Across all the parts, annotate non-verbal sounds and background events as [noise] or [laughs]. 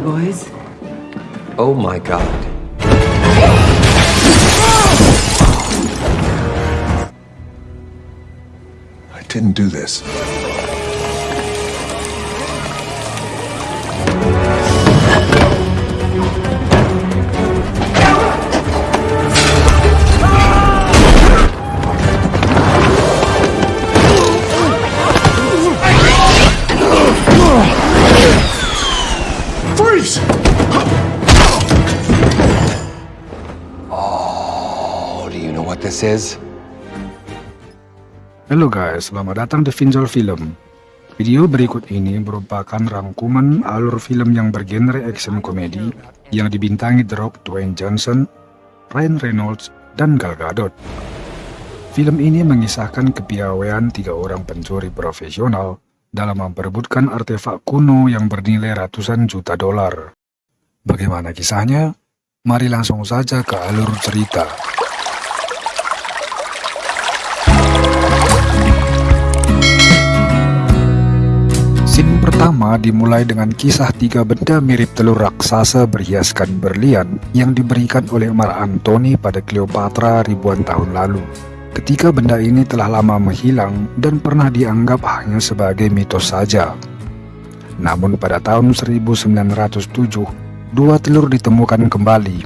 boys. Oh my god. I didn't do this. Is? Halo guys, selamat datang di Vinjol Film. Video berikut ini merupakan rangkuman alur film yang bergenre action komedi yang dibintangi The Rock, Dwayne Johnson, Ryan Reynolds, dan Gal Gadot. Film ini mengisahkan kepiawaian tiga orang pencuri profesional dalam memperebutkan artefak kuno yang bernilai ratusan juta dolar. Bagaimana kisahnya? Mari langsung saja ke alur cerita. Pertama dimulai dengan kisah tiga benda mirip telur raksasa berhiaskan berlian yang diberikan oleh Mar Antony pada Cleopatra ribuan tahun lalu. Ketika benda ini telah lama menghilang dan pernah dianggap hanya sebagai mitos saja. Namun pada tahun 1907, dua telur ditemukan kembali.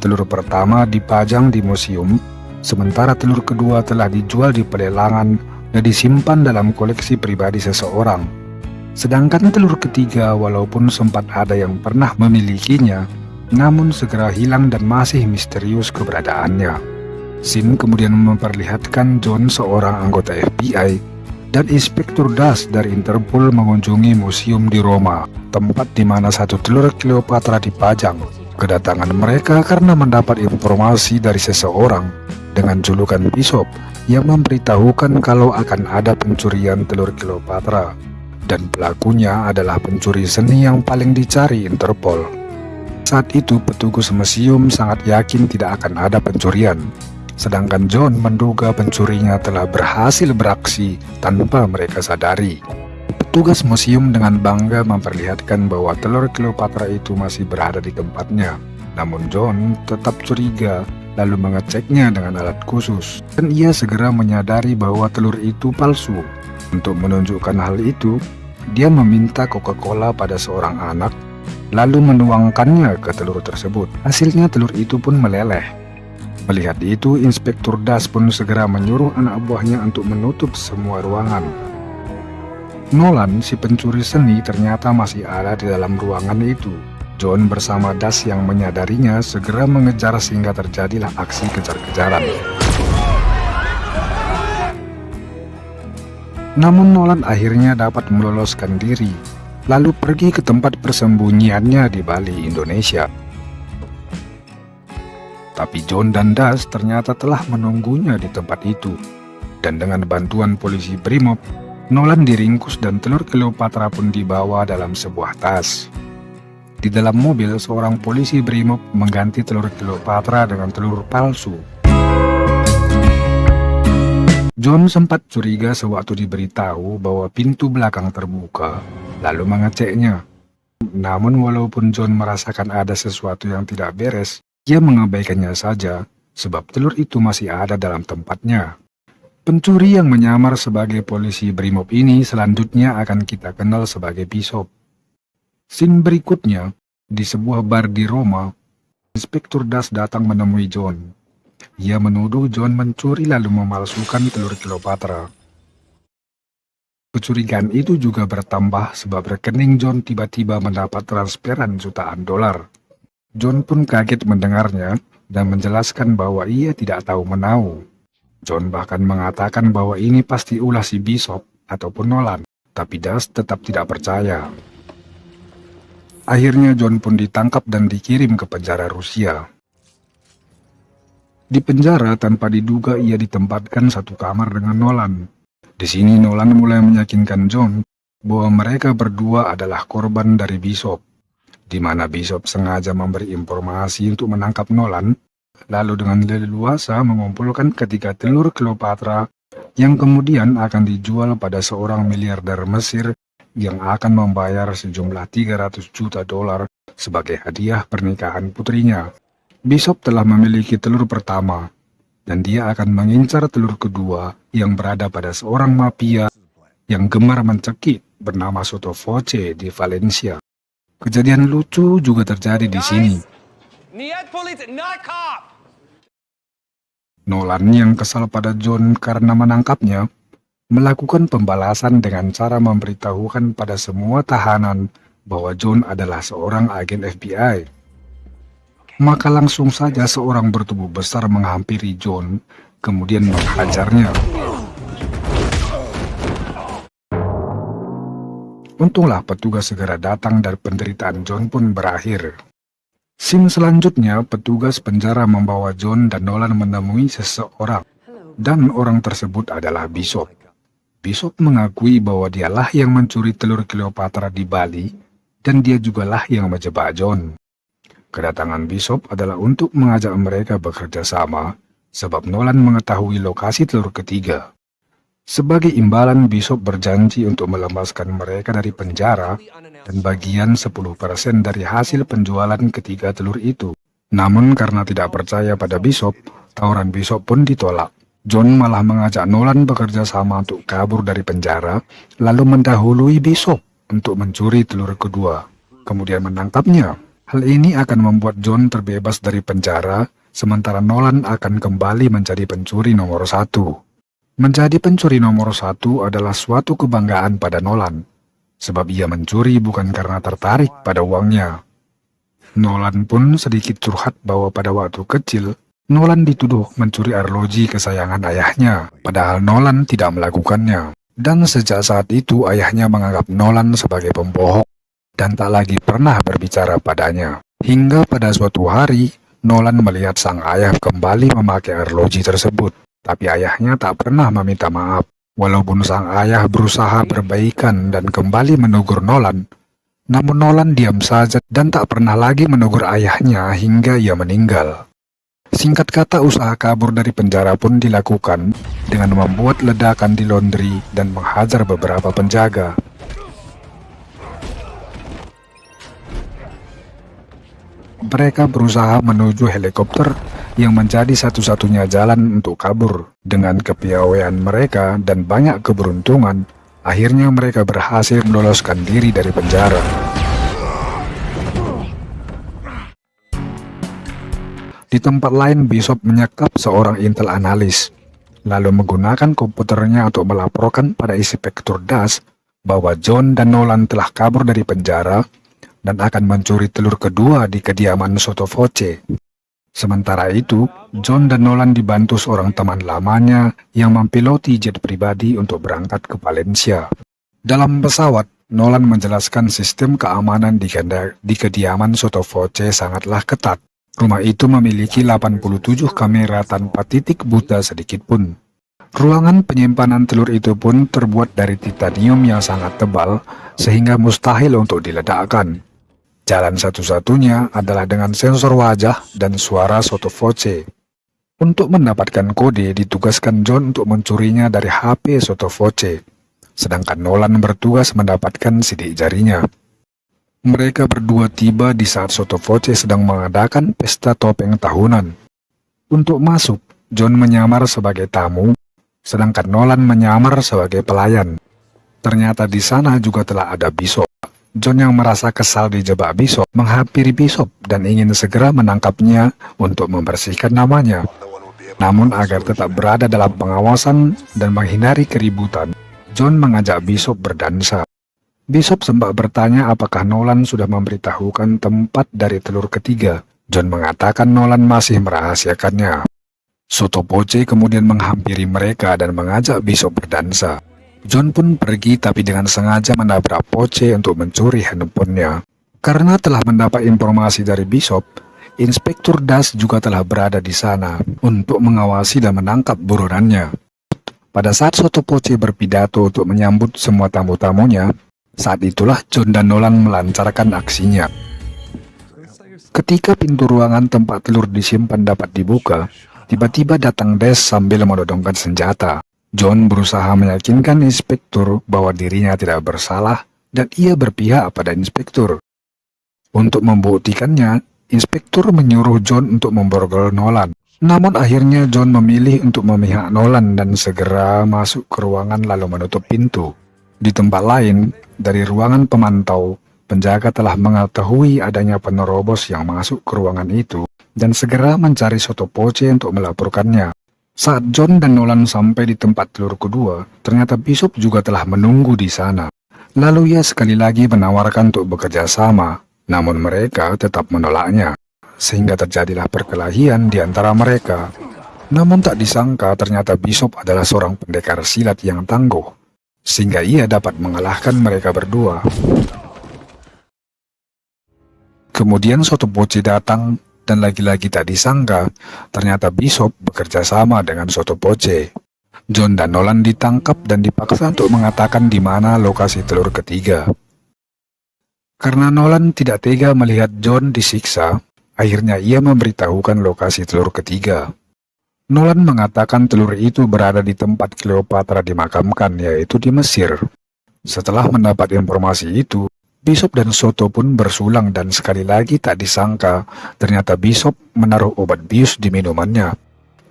Telur pertama dipajang di museum, sementara telur kedua telah dijual di pelelangan dan disimpan dalam koleksi pribadi seseorang. Sedangkan telur ketiga walaupun sempat ada yang pernah memilikinya, namun segera hilang dan masih misterius keberadaannya. Scene kemudian memperlihatkan John seorang anggota FBI dan Inspektur Das dari Interpol mengunjungi museum di Roma, tempat di mana satu telur Cleopatra dipajang. Kedatangan mereka karena mendapat informasi dari seseorang dengan julukan Bishop yang memberitahukan kalau akan ada pencurian telur Cleopatra dan pelakunya adalah pencuri seni yang paling dicari Interpol. Saat itu petugas museum sangat yakin tidak akan ada pencurian, sedangkan John menduga pencurinya telah berhasil beraksi tanpa mereka sadari. Petugas museum dengan bangga memperlihatkan bahwa telur Cleopatra itu masih berada di tempatnya. Namun John tetap curiga lalu mengeceknya dengan alat khusus dan ia segera menyadari bahwa telur itu palsu. Untuk menunjukkan hal itu, dia meminta Coca-Cola pada seorang anak lalu menuangkannya ke telur tersebut. Hasilnya telur itu pun meleleh. Melihat itu, Inspektur Das pun segera menyuruh anak buahnya untuk menutup semua ruangan. Nolan, si pencuri seni, ternyata masih ada di dalam ruangan itu. John bersama Das yang menyadarinya segera mengejar sehingga terjadilah aksi kejar-kejaran. Namun Nolan akhirnya dapat meloloskan diri, lalu pergi ke tempat persembunyiannya di Bali, Indonesia. Tapi John dan Das ternyata telah menunggunya di tempat itu. Dan dengan bantuan polisi Brimob, Nolan diringkus dan telur Cleopatra pun dibawa dalam sebuah tas. Di dalam mobil, seorang polisi Brimob mengganti telur Cleopatra dengan telur palsu. John sempat curiga sewaktu diberitahu bahwa pintu belakang terbuka, lalu mengeceknya. Namun walaupun John merasakan ada sesuatu yang tidak beres, ia mengabaikannya saja, sebab telur itu masih ada dalam tempatnya. Pencuri yang menyamar sebagai polisi Brimob ini selanjutnya akan kita kenal sebagai Bishop. Scene berikutnya, di sebuah bar di Roma, Inspektur Das datang menemui John. Ia menuduh John mencuri lalu memalsukan telur Cleopatra. Kecurigaan itu juga bertambah sebab rekening John tiba-tiba mendapat transferan jutaan dolar. John pun kaget mendengarnya dan menjelaskan bahwa ia tidak tahu menahu. John bahkan mengatakan bahwa ini pasti ulah si Bishop ataupun Nolan, tapi Das tetap tidak percaya. Akhirnya John pun ditangkap dan dikirim ke penjara Rusia. Di penjara tanpa diduga ia ditempatkan satu kamar dengan Nolan. Di sini Nolan mulai meyakinkan John bahwa mereka berdua adalah korban dari Bishop, di mana Bishop sengaja memberi informasi untuk menangkap Nolan lalu dengan leluasa mengumpulkan ketiga telur Cleopatra yang kemudian akan dijual pada seorang miliarder Mesir yang akan membayar sejumlah 300 juta dolar sebagai hadiah pernikahan putrinya. Bishop telah memiliki telur pertama, dan dia akan mengincar telur kedua yang berada pada seorang mafia yang gemar mencekik bernama Soto Voce di Valencia. Kejadian lucu juga terjadi di sini. Nolan yang kesal pada John karena menangkapnya, melakukan pembalasan dengan cara memberitahukan pada semua tahanan bahwa John adalah seorang agen FBI. Maka langsung saja seorang bertubuh besar menghampiri John, kemudian menghajarnya. Untunglah petugas segera datang dan penderitaan John pun berakhir. Scene selanjutnya, petugas penjara membawa John dan Nolan menemui seseorang, dan orang tersebut adalah Bishop. Bishop mengakui bahwa dialah yang mencuri telur Cleopatra di Bali, dan dia jugalah yang menjebak John. Kedatangan Bishop adalah untuk mengajak mereka bekerja sama, sebab Nolan mengetahui lokasi telur ketiga. Sebagai imbalan, Bishop berjanji untuk melepaskan mereka dari penjara dan bagian 10% dari hasil penjualan ketiga telur itu. Namun karena tidak percaya pada Bishop, tawaran Bishop pun ditolak. John malah mengajak Nolan bekerja sama untuk kabur dari penjara, lalu mendahului Bishop untuk mencuri telur kedua, kemudian menangkapnya. Hal ini akan membuat John terbebas dari penjara, sementara Nolan akan kembali menjadi pencuri nomor satu. Menjadi pencuri nomor satu adalah suatu kebanggaan pada Nolan, sebab ia mencuri bukan karena tertarik pada uangnya. Nolan pun sedikit curhat bahwa pada waktu kecil, Nolan dituduh mencuri arloji kesayangan ayahnya, padahal Nolan tidak melakukannya. Dan sejak saat itu ayahnya menganggap Nolan sebagai pembohong dan tak lagi pernah berbicara padanya. Hingga pada suatu hari, Nolan melihat sang ayah kembali memakai arloji tersebut. Tapi ayahnya tak pernah meminta maaf. Walaupun sang ayah berusaha berbaikan dan kembali menegur Nolan, namun Nolan diam saja dan tak pernah lagi menegur ayahnya hingga ia meninggal. Singkat kata usaha kabur dari penjara pun dilakukan dengan membuat ledakan di laundry dan menghajar beberapa penjaga. Mereka berusaha menuju helikopter yang menjadi satu-satunya jalan untuk kabur. Dengan kepiawaian mereka dan banyak keberuntungan, akhirnya mereka berhasil meloloskan diri dari penjara. Di tempat lain, Bishop menyekap seorang intel analis, lalu menggunakan komputernya untuk melaporkan pada Inspektur Das bahwa John dan Nolan telah kabur dari penjara dan akan mencuri telur kedua di kediaman Soto Voce. Sementara itu, John dan Nolan dibantu seorang teman lamanya yang mempiloti jet pribadi untuk berangkat ke Valencia. Dalam pesawat, Nolan menjelaskan sistem keamanan di, di kediaman Soto Voce sangatlah ketat. Rumah itu memiliki 87 kamera tanpa titik buta sedikit pun. Ruangan penyimpanan telur itu pun terbuat dari titanium yang sangat tebal, sehingga mustahil untuk diledakkan. Jalan satu-satunya adalah dengan sensor wajah dan suara soto voce. Untuk mendapatkan kode, ditugaskan John untuk mencurinya dari HP soto voce, sedangkan Nolan bertugas mendapatkan sidik jarinya. Mereka berdua tiba di saat Soto Voce sedang mengadakan pesta topeng tahunan. Untuk masuk, John menyamar sebagai tamu, sedangkan Nolan menyamar sebagai pelayan. Ternyata di sana juga telah ada Bishop. John yang merasa kesal dijebak Bishop menghampiri Bishop dan ingin segera menangkapnya untuk membersihkan namanya. Namun agar tetap berada dalam pengawasan dan menghindari keributan, John mengajak Bishop berdansa. Bishop sempat bertanya apakah Nolan sudah memberitahukan tempat dari telur ketiga. John mengatakan Nolan masih merahasiakannya. Soto kemudian menghampiri mereka dan mengajak Bishop berdansa. John pun pergi tapi dengan sengaja menabrak Poce untuk mencuri handphonenya. Karena telah mendapat informasi dari Bishop, Inspektur Das juga telah berada di sana untuk mengawasi dan menangkap buronannya. Pada saat Soto Poce berpidato untuk menyambut semua tamu-tamunya, saat itulah John dan Nolan melancarkan aksinya. Ketika pintu ruangan tempat telur disimpan dapat dibuka, tiba-tiba datang Des sambil menodongkan senjata. John berusaha meyakinkan inspektur bahwa dirinya tidak bersalah dan ia berpihak pada inspektur. Untuk membuktikannya, inspektur menyuruh John untuk memborgol Nolan. Namun akhirnya John memilih untuk memihak Nolan dan segera masuk ke ruangan lalu menutup pintu. Di tempat lain, dari ruangan pemantau, penjaga telah mengetahui adanya penerobos yang masuk ke ruangan itu dan segera mencari Soto Poce untuk melaporkannya. Saat John dan Nolan sampai di tempat telur kedua, ternyata Bishop juga telah menunggu di sana. Lalu ia sekali lagi menawarkan untuk bekerja sama, namun mereka tetap menolaknya, sehingga terjadilah perkelahian di antara mereka. Namun tak disangka ternyata Bishop adalah seorang pendekar silat yang tangguh, sehingga ia dapat mengalahkan mereka berdua. Kemudian Soto Poce datang, dan lagi-lagi tak disangka, ternyata Bishop bekerja sama dengan Soto Poce. John dan Nolan ditangkap dan dipaksa untuk mengatakan di mana lokasi telur ketiga. Karena Nolan tidak tega melihat John disiksa, akhirnya ia memberitahukan lokasi telur ketiga. Nolan mengatakan telur itu berada di tempat Cleopatra dimakamkan, yaitu di Mesir. Setelah mendapat informasi itu, Bishop dan Soto pun bersulang dan sekali lagi tak disangka, ternyata Bishop menaruh obat bius di minumannya.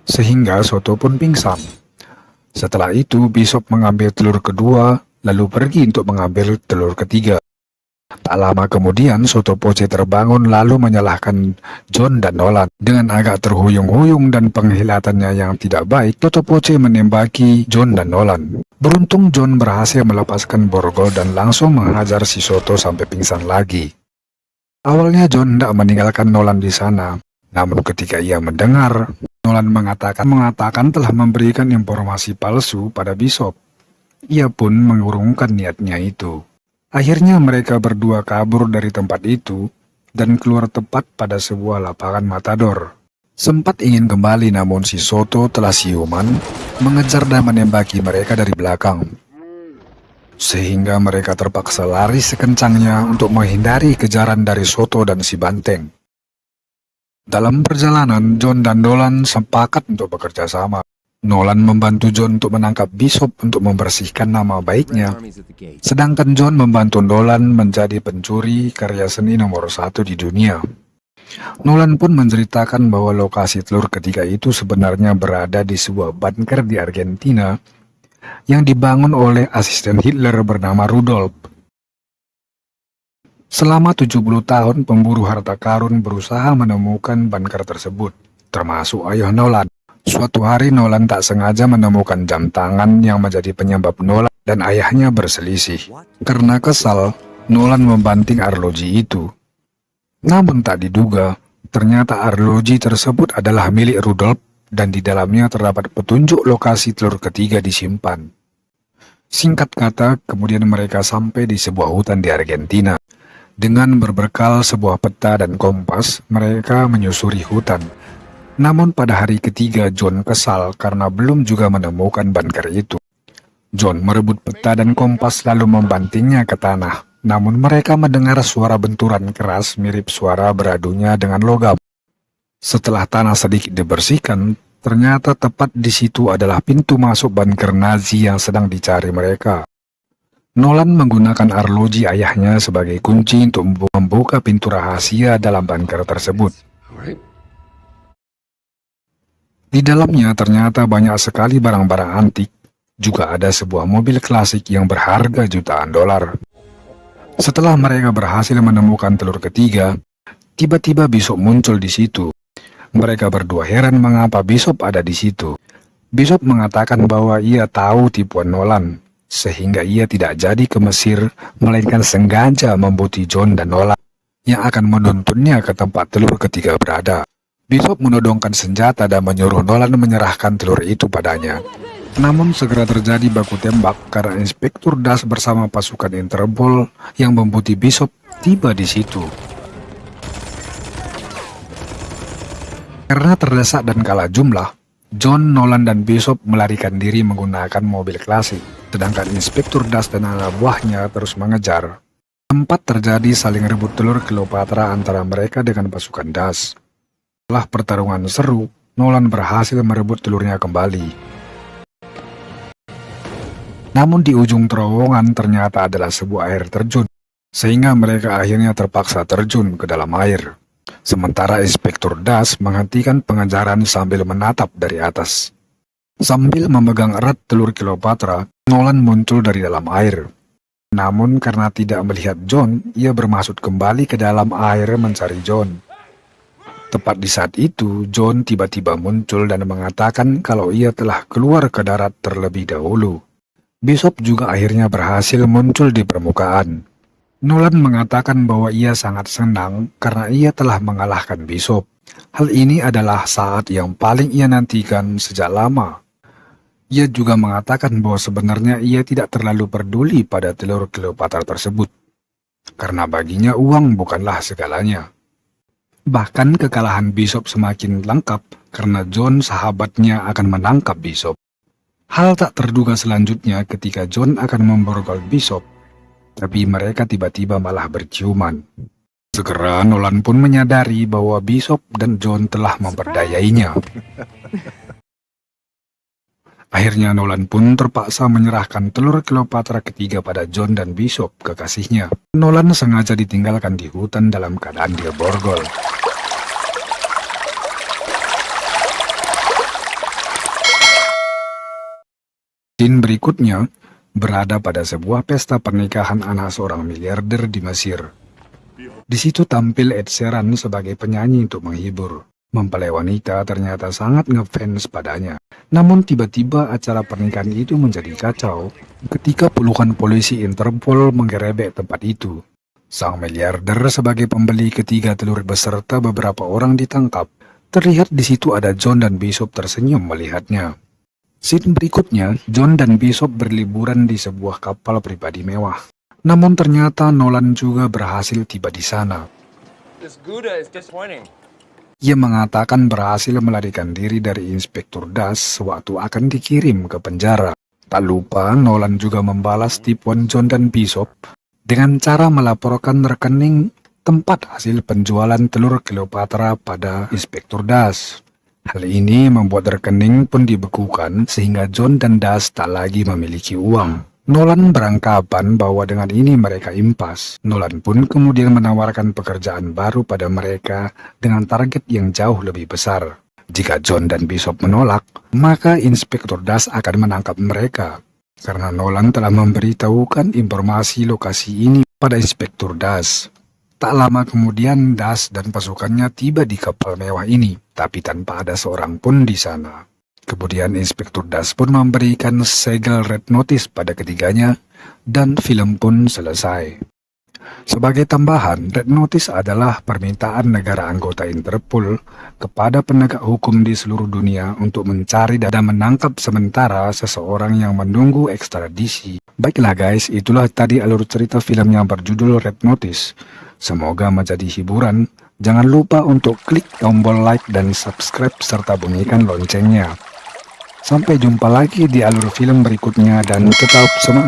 Sehingga Soto pun pingsan. Setelah itu, Bishop mengambil telur kedua, lalu pergi untuk mengambil telur ketiga. Tak lama kemudian, Soto Poce terbangun lalu menyalahkan John dan Nolan. Dengan agak terhuyung-huyung dan penghilatannya yang tidak baik, Soto Poce menembaki John dan Nolan. Beruntung John berhasil melepaskan borgol dan langsung menghajar si Soto sampai pingsan lagi. Awalnya John tidak meninggalkan Nolan di sana, namun ketika ia mendengar, Nolan mengatakan mengatakan telah memberikan informasi palsu pada Bishop. Ia pun mengurungkan niatnya itu. Akhirnya mereka berdua kabur dari tempat itu dan keluar tepat pada sebuah lapangan matador. Sempat ingin kembali namun si Soto telah siuman, mengejar dan menembaki mereka dari belakang. Sehingga mereka terpaksa lari sekencangnya untuk menghindari kejaran dari Soto dan si Banteng. Dalam perjalanan, John dan Dolan sepakat untuk bekerja sama. Nolan membantu John untuk menangkap Bishop untuk membersihkan nama baiknya, sedangkan John membantu Nolan menjadi pencuri karya seni nomor satu di dunia. Nolan pun menceritakan bahwa lokasi telur ketiga itu sebenarnya berada di sebuah bunker di Argentina yang dibangun oleh asisten Hitler bernama Rudolf. Selama 70 tahun, pemburu harta karun berusaha menemukan bunker tersebut, termasuk ayah Nolan. Suatu hari Nolan tak sengaja menemukan jam tangan yang menjadi penyebab Nolan dan ayahnya berselisih. Karena kesal, Nolan membanting arloji itu. Namun tak diduga, ternyata arloji tersebut adalah milik Rudolf dan di dalamnya terdapat petunjuk lokasi telur ketiga disimpan. Singkat kata, kemudian mereka sampai di sebuah hutan di Argentina. Dengan berbekal sebuah peta dan kompas, mereka menyusuri hutan. Namun pada hari ketiga John kesal karena belum juga menemukan bunker itu. John merebut peta dan kompas lalu membantingnya ke tanah. Namun mereka mendengar suara benturan keras mirip suara beradunya dengan logam. Setelah tanah sedikit dibersihkan, ternyata tepat di situ adalah pintu masuk bunker Nazi yang sedang dicari mereka. Nolan menggunakan arloji ayahnya sebagai kunci untuk membuka pintu rahasia dalam bunker tersebut. Di dalamnya ternyata banyak sekali barang-barang antik, juga ada sebuah mobil klasik yang berharga jutaan dolar. Setelah mereka berhasil menemukan telur ketiga, tiba-tiba Bishop muncul di situ. Mereka berdua heran mengapa Bishop ada di situ. Bishop mengatakan bahwa ia tahu tipuan Nolan, sehingga ia tidak jadi ke Mesir, melainkan sengaja membuti John dan Nolan yang akan menuntunnya ke tempat telur ketiga berada. Bishop menodongkan senjata dan menyuruh Nolan menyerahkan telur itu padanya. Namun segera terjadi baku tembak karena Inspektur Das bersama pasukan Interpol yang membuti Bishop tiba di situ. Karena terdesak dan kalah jumlah, John, Nolan, dan Bishop melarikan diri menggunakan mobil klasik, sedangkan Inspektur Das dan anak buahnya terus mengejar. Tempat terjadi saling rebut telur Cleopatra antara mereka dengan pasukan Das. Setelah pertarungan seru, Nolan berhasil merebut telurnya kembali. Namun di ujung terowongan ternyata adalah sebuah air terjun, sehingga mereka akhirnya terpaksa terjun ke dalam air. Sementara Inspektur Das menghentikan pengejaran sambil menatap dari atas. Sambil memegang erat telur Cleopatra, Nolan muncul dari dalam air. Namun karena tidak melihat John, ia bermaksud kembali ke dalam air mencari John. Tepat di saat itu, John tiba-tiba muncul dan mengatakan kalau ia telah keluar ke darat terlebih dahulu. Bishop juga akhirnya berhasil muncul di permukaan. Nolan mengatakan bahwa ia sangat senang karena ia telah mengalahkan Bishop. Hal ini adalah saat yang paling ia nantikan sejak lama. Ia juga mengatakan bahwa sebenarnya ia tidak terlalu peduli pada telur Cleopatra tersebut, karena baginya uang bukanlah segalanya. Bahkan kekalahan Bishop semakin lengkap karena John sahabatnya akan menangkap Bishop. Hal tak terduga selanjutnya ketika John akan memborgol Bishop, tapi mereka tiba-tiba malah berciuman. Segera Nolan pun menyadari bahwa Bishop dan John telah memperdayainya. [laughs] Akhirnya Nolan pun terpaksa menyerahkan telur Cleopatra ketiga pada John dan Bishop, kekasihnya. Nolan sengaja ditinggalkan di hutan dalam keadaan dia borgol. Scene berikutnya berada pada sebuah pesta pernikahan anak seorang miliarder di Mesir. Di situ tampil Ed Sheeran sebagai penyanyi untuk menghibur. Mempelai wanita ternyata sangat ngefans padanya. Namun tiba-tiba acara pernikahan itu menjadi kacau ketika puluhan polisi Interpol menggerebek tempat itu. Sang miliarder sebagai pembeli ketiga telur beserta beberapa orang ditangkap. Terlihat di situ ada John dan Bishop tersenyum melihatnya. Scene berikutnya, John dan Bishop berliburan di sebuah kapal pribadi mewah. Namun ternyata Nolan juga berhasil tiba di sana. Ia mengatakan berhasil melarikan diri dari Inspektur Das sewaktu akan dikirim ke penjara. Tak lupa, Nolan juga membalas tipuan John dan Bishop dengan cara melaporkan rekening tempat hasil penjualan telur Cleopatra pada Inspektur Das. Hal ini membuat rekening pun dibekukan sehingga John dan Das tak lagi memiliki uang. Nolan beranggapan bahwa dengan ini mereka impas. Nolan pun kemudian menawarkan pekerjaan baru pada mereka dengan target yang jauh lebih besar. Jika John dan Bishop menolak, maka Inspektur Das akan menangkap mereka. Karena Nolan telah memberitahukan informasi lokasi ini pada Inspektur Das. Tak lama kemudian Das dan pasukannya tiba di kapal mewah ini, tapi tanpa ada seorang pun di sana. Kemudian Inspektur Das pun memberikan segel red notice pada ketiganya dan film pun selesai. Sebagai tambahan, red notice adalah permintaan negara anggota Interpol kepada penegak hukum di seluruh dunia untuk mencari dan menangkap sementara seseorang yang menunggu ekstradisi. Baiklah guys, itulah tadi alur cerita film yang berjudul Red Notice. Semoga menjadi hiburan. Jangan lupa untuk klik tombol like dan subscribe serta bunyikan loncengnya. Sampai jumpa lagi di alur film berikutnya dan tetap semangat.